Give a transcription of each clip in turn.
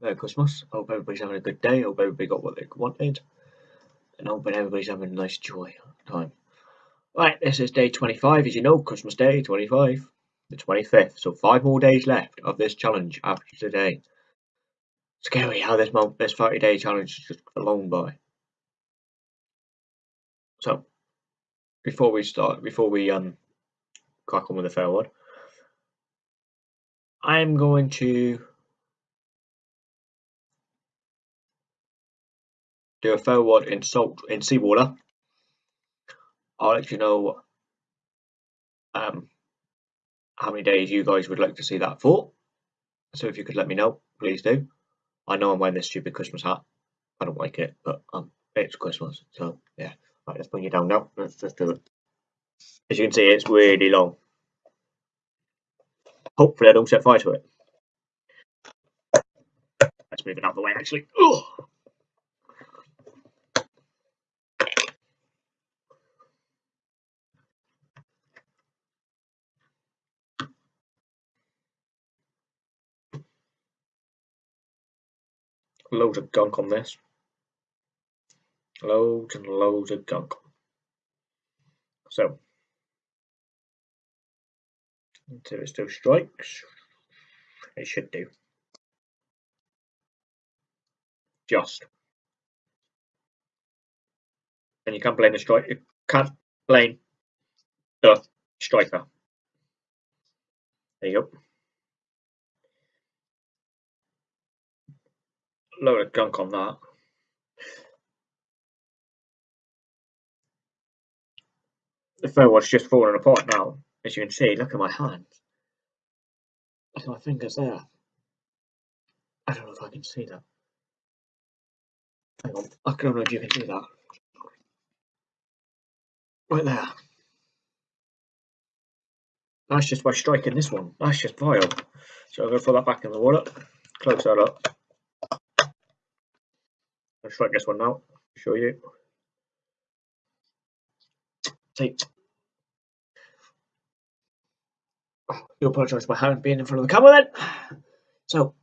Merry Christmas. I hope everybody's having a good day. I Hope everybody got what they wanted. And hoping everybody's having a nice joy time. Right, this is day 25, as you know, Christmas Day 25, the 25th. So five more days left of this challenge after today. Scary how this month, this 30 day challenge is just flown by. So, before we start, before we um crack on with the fair one, I'm going to do a forward in salt in seawater. I'll let you know um, how many days you guys would like to see that for. So if you could let me know, please do. I know I'm wearing this stupid Christmas hat. I don't like it, but um, it's Christmas, so yeah. Right, let's bring you down now. Let's just do it. As you can see, it's really long. Hopefully, I don't set fire to it. Let's move it out of the way, actually. Ugh. Loads of gunk on this. Loads and loads of gunk. So, until it still strikes, it should do. Just. And you can't blame the strike. You can't blame the striker. There you go. Load of gunk on that. The was just falling apart now, as you can see. Look at my hands. Look at my fingers there. I don't know if I can see that. Hang on, I don't know if you can see that. Right there. That's just by striking this one. That's just vile. So I'm to throw that back in the water, close that up. I'll strike this one now, show you. See. You apologise for my hand being in front of the camera then. So,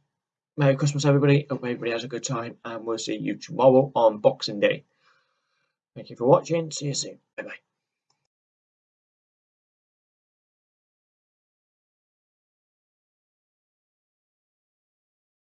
Merry Christmas everybody. Hope everybody has a good time and we'll see you tomorrow on Boxing Day. Thank you for watching. See you soon. Bye bye.